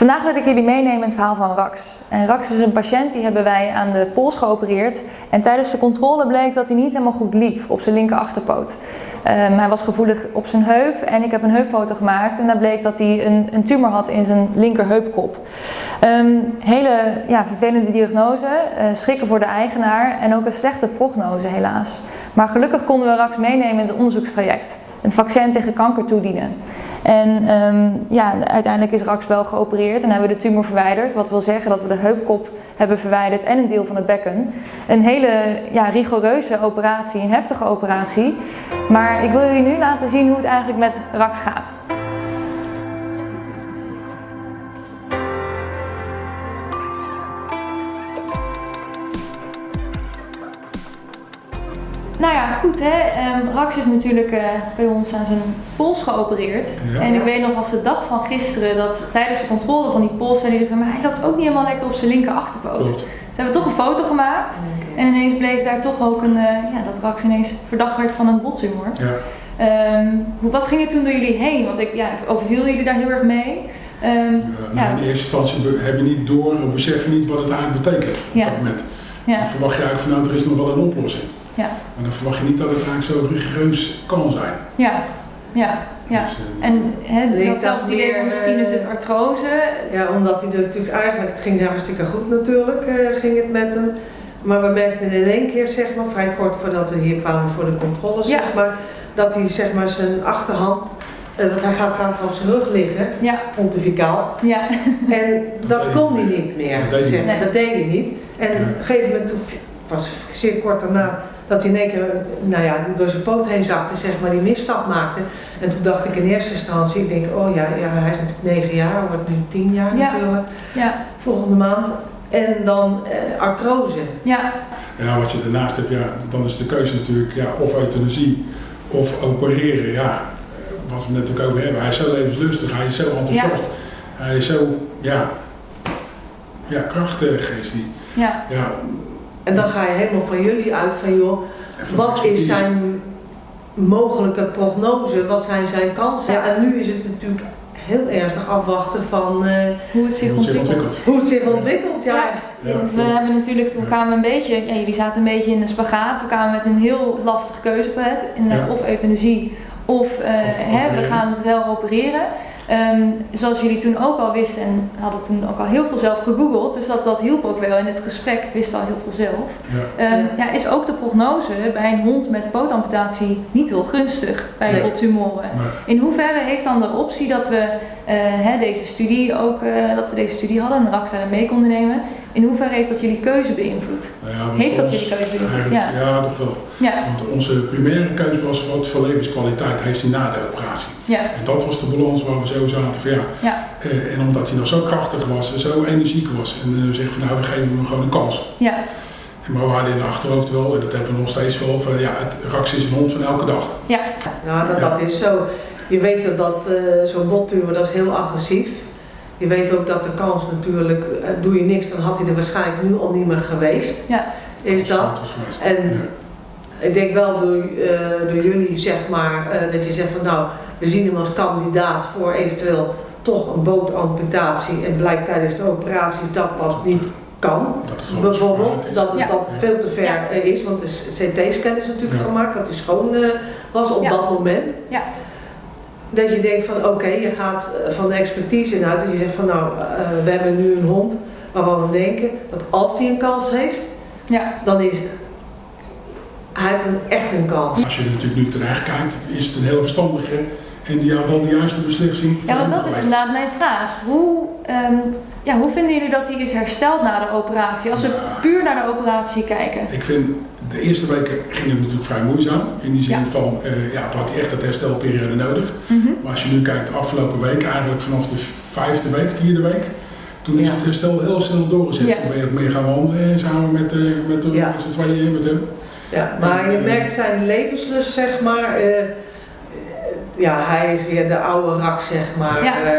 Vandaag wil ik jullie meenemen in het verhaal van Rax. En Rax is een patiënt die hebben wij aan de pols geopereerd. En tijdens de controle bleek dat hij niet helemaal goed liep op zijn linker achterpoot. Um, hij was gevoelig op zijn heup en ik heb een heupfoto gemaakt en daar bleek dat hij een, een tumor had in zijn linker heupkop. Um, hele ja, vervelende diagnose, uh, schrikken voor de eigenaar en ook een slechte prognose helaas. Maar gelukkig konden we Rax meenemen in het onderzoekstraject. Een vaccin tegen kanker toedienen. En um, ja, uiteindelijk is Rax wel geopereerd en hebben we de tumor verwijderd. Wat wil zeggen dat we de heupkop hebben verwijderd en een deel van het bekken. Een hele ja, rigoureuze operatie, een heftige operatie. Maar ik wil jullie nu laten zien hoe het eigenlijk met Rax gaat. Nou ja, goed hè. Um, Rax is natuurlijk uh, bij ons aan zijn pols geopereerd. Ja. En ik weet nog als de dag van gisteren dat tijdens de controle van die pols zei hij van maar hij loopt ook niet helemaal lekker op zijn linker achterpoot. Toen hebben we toch een foto gemaakt. En ineens bleek daar toch ook een, uh, ja, dat Rax ineens verdacht werd van een bottumor. Ja. Um, wat ging er toen door jullie heen? Want ik, ja, ik overviel jullie daar heel erg mee. Um, ja, nou, in eerste instantie heb je niet door of beseffen niet wat het eigenlijk betekent op dat moment. Dan verwacht je eigenlijk van nou, er is nog wel een oplossing. Ja. Maar dan verwacht je niet dat het eigenlijk zo rigoureus kan zijn. Ja, ja, ja. Dus, uh, en he, dat dat idee misschien is het artrose. Ja, omdat hij natuurlijk eigenlijk, het ging hartstikke goed natuurlijk, uh, ging het met hem. Maar we merkten in één keer, zeg maar, vrij kort voordat we hier kwamen voor de controle, zeg maar, dat hij zeg maar zijn achterhand want hij gaat graag op zijn rug liggen, ja. pontificaal. Ja. En dat, dat kon hij niet meer. Dat deed, zeg, nee. dat deed hij niet. En op een gegeven moment, toen, was zeer kort daarna, dat hij in één keer nou ja, door zijn poot heen zakte, zeg maar, die misstap maakte. En toen dacht ik in eerste instantie, ik denk, oh ja, ja hij is natuurlijk negen jaar, wordt nu tien jaar ja. natuurlijk, ja. volgende maand. En dan eh, artrose. Ja. ja, wat je daarnaast hebt, ja, dan is de keuze natuurlijk ja, of euthanasie of opereren. Ja, wat we net ook over hebben, hij is zo levenslustig, hij is zo enthousiast, ja. hij is zo, ja, ja krachtig is hij. Ja. ja en dan ga je helemaal van jullie uit van joh, wat is zijn mogelijke prognose, wat zijn zijn kansen? Ja, en nu is het natuurlijk heel ernstig afwachten van uh, hoe het zich ontwikkelt. Hoe het zich ontwikkelt, ja. ja. ja want we hebben natuurlijk, we kwamen een beetje, ja, jullie zaten een beetje in de spagaat, we kwamen met een heel lastige keuzepalet, inderdaad of euthanasie of, uh, hè, we gaan wel opereren. Um, zoals jullie toen ook al wisten en hadden toen ook al heel veel zelf gegoogeld, dus dat, dat hielp ook wel in het gesprek, wist al heel veel zelf. Ja. Um, ja, is ook de prognose bij een hond met pootamputatie niet heel gunstig bij nee. In hoeverre heeft dan de optie dat we, uh, hè, deze studie ook, uh, dat we deze studie hadden en RAX daarin mee konden nemen, in hoeverre heeft dat jullie keuze beïnvloed? Nou ja, heeft dat jullie keuze beïnvloed? Ja. ja, toch wel. Ja. Want onze primaire keuze was wat voor levenskwaliteit heeft hij na de operatie. Ja. En dat was de balans waar we zo zaten van ja. ja. Uh, en omdat hij nog zo krachtig was en zo energiek was. En uh, zeggen van nou, we geven hem gewoon een kans. Ja. Maar we hadden in de achterhoofd wel, en dat hebben we nog steeds wel, van ja, het Rax is een hond van elke dag. Ja, nou, dat, dat is zo. Je weet dat, dat uh, zo'n bottumor, dat is heel agressief. Je weet ook dat de kans natuurlijk, doe je niks, dan had hij er waarschijnlijk nu al niet meer geweest. Ja. Is dat. En ja. ik denk wel door, uh, door jullie, zeg maar, uh, dat je zegt van nou, we zien hem als kandidaat voor eventueel toch een bootamputatie en blijkt tijdens de operatie dat dat niet kan. Dat Bijvoorbeeld, dat het ja. dat veel te ver ja. is, want de CT-scan is natuurlijk gemaakt, dat hij schoon uh, was op dat moment. Dat je denkt van oké, okay, je gaat eh, van de expertise uit dat je zegt van nou, uh, we hebben nu een hond waarvan we denken dat als hij een kans heeft, ja. dan is hij heeft echt een kans. Als je er natuurlijk nu terecht kijkt, is het een heel verstandige en die wel de juiste beslissing. Ja, want dat is inderdaad mijn vraag. Hoe, um, ja, hoe vinden jullie dat hij is hersteld na de operatie? Als we puur naar de operatie kijken. Ik vind de eerste weken ging het natuurlijk vrij moeizaam. In die zin ja. van, uh, ja, toen had hij echt het herstelperiode nodig. Mm -hmm. Maar als je nu kijkt de afgelopen week, eigenlijk vanaf de vijfde week, vierde week, toen is ja. het herstel heel snel doorgezet. Ja. Toen ben je ook meer gaan wandelen samen met, uh, met, de, ja. z'n tweeën met hem. Ja, maar en, je merkt zijn levenslust, zeg maar. Ja, hij is weer de oude rak, zeg maar. Ja. Uh,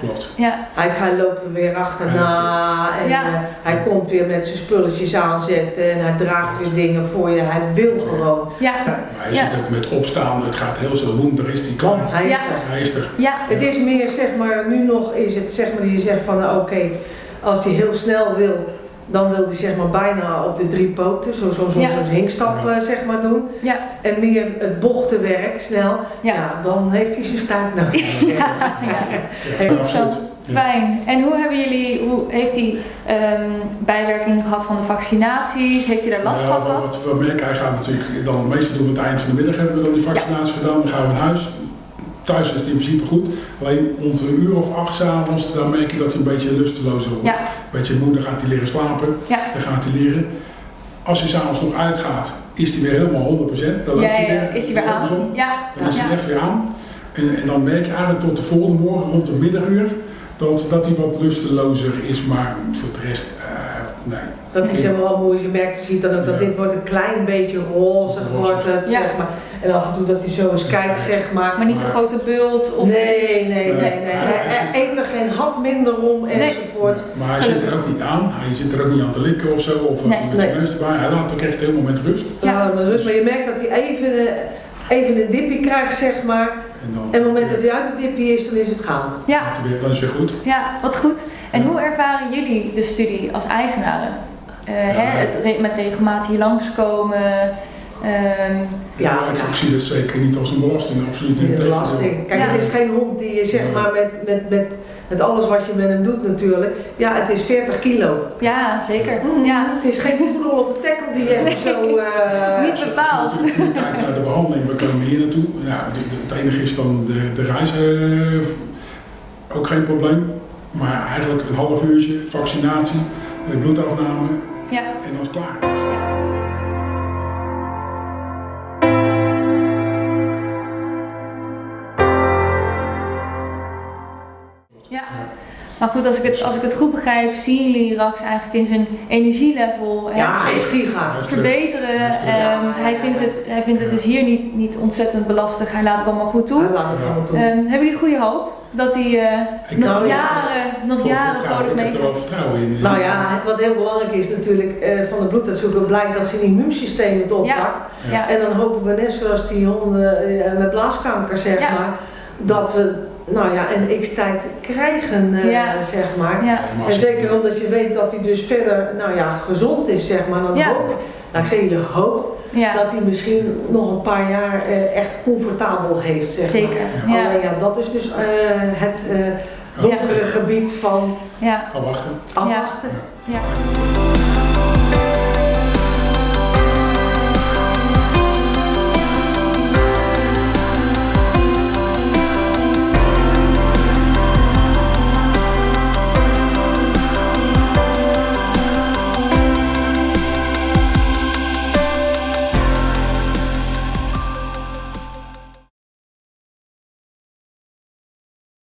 Klopt. Ja. Hij, hij loopt er weer achterna en ja. uh, hij komt weer met zijn spulletjes aanzetten en hij draagt weer dingen voor je. Hij wil gewoon. Ja. Maar hij zit ook met opstaan, het gaat heel zo doen, daar is hij klaar. Hij is ja. er. Hij is er. Ja. Het is meer, zeg maar, nu nog is het, zeg maar, die je zegt van, nou, oké, okay, als hij heel snel wil, dan wil hij zeg maar bijna op de drie poten, zo'n zo, zo, ja. zo hinkstap ja. zeg maar doen. Ja. En meer het bochtenwerk snel, ja. ja. dan heeft hij zijn staart nodig. ja, ja. Goed zo. Fijn. En hoe hebben jullie, hoe heeft hij um, bijwerking gehad van de vaccinaties? Heeft hij daar last van gehad? Wat we merken, hij gaat natuurlijk dan meestal doen we het eind van de middag hebben we dan die vaccinatie gedaan, dan gaan we naar huis. Thuis is het in principe goed, alleen rond een uur of acht s'avonds, dan merk je dat hij een beetje lusteloos wordt. Ja. Een beetje moe, dan gaat hij leren slapen, ja. dan gaat hij leren. Als hij s'avonds nog uitgaat, is hij weer helemaal 100%. Dan ja, hij ja, weer, is hij weer aan. Ja. Dan is hij echt weer aan. En, en, dan merk je eigenlijk tot de volgende morgen, rond de middaguur, dat, dat hij wat lustelozer is, maar voor de rest, uh, nee. Dat is helemaal wel mooi, je merkt, je ziet dan ook dat ja. dit wordt een klein beetje roze, wordt het, ja. zeg maar. En af en toe dat hij zo eens kijkt, zeg maar. Maar niet een grote bult of Nee, nee, nee, nee. nee. Hij eet er geen hap minder om enzovoort. Nee. Maar hij zit er ook niet aan, hij zit er ook niet aan te likken of zo, of nee. hij met zijn neus erbij. Hij laat ook echt helemaal met rust. Ja, met rust, maar je merkt dat hij even, even een dipje krijgt, zeg maar. En, dan, en op het moment dat hij uit het dipje is, dan is het gaan. Ja. Dan is het weer goed. Ja, wat goed. En hoe ervaren jullie de studie als eigenaren? Uh, ja, hè, het met regelmatig hier langskomen. Um, ja, ja, ik zie het zeker niet als een belasting, absoluut niet. Een belasting. Kijk, ja. het is geen hond die je zeg maar met, met, met, met alles wat je met hem doet natuurlijk. Ja, het is 40 kilo. Ja, zeker. Mm, ja. Het is geen poedel of een tackle die even zo... Uh, niet bepaald. Je kijkt naar de behandeling, we komen hier naartoe. Ja, het enige is dan de, de reis uh, ook geen probleem. Maar eigenlijk een half uurtje, vaccinatie, bloedafname ja. en dan is het klaar. Ja, maar goed, als ik het, als ik het goed begrijp, zien jullie Rax eigenlijk in zijn energielevel ja, hij is giga. verbeteren. Um, hij, vindt het, hij vindt het dus hier niet, niet ontzettend belastig, hij laat het allemaal goed toe. Hij laat het allemaal toe. Um, hebben jullie goede hoop dat hij uh, nog jaren, nog jaren vrolijk mee Ik heb er wel vertrouwen in. Nou ja, wat heel belangrijk is natuurlijk uh, van de bloeduitzoeker blijkt dat zijn immuunsysteem het oppakt. Ja. Ja. En dan hopen we net zoals die honden uh, met blaaskanker zeg ja. maar, dat we nou ja, een x-tijd krijgen, uh, ja. zeg maar. Ja. En zeker omdat je weet dat hij dus verder, nou ja, gezond is, zeg maar. Dan ja. hoop ik, nou ik zeg je hoop, ja. dat hij misschien nog een paar jaar uh, echt comfortabel heeft, zeg Zeker. maar. Ja. Alleen ja, dat is dus uh, het donkere gebied van ja. afwachten. afwachten. ja.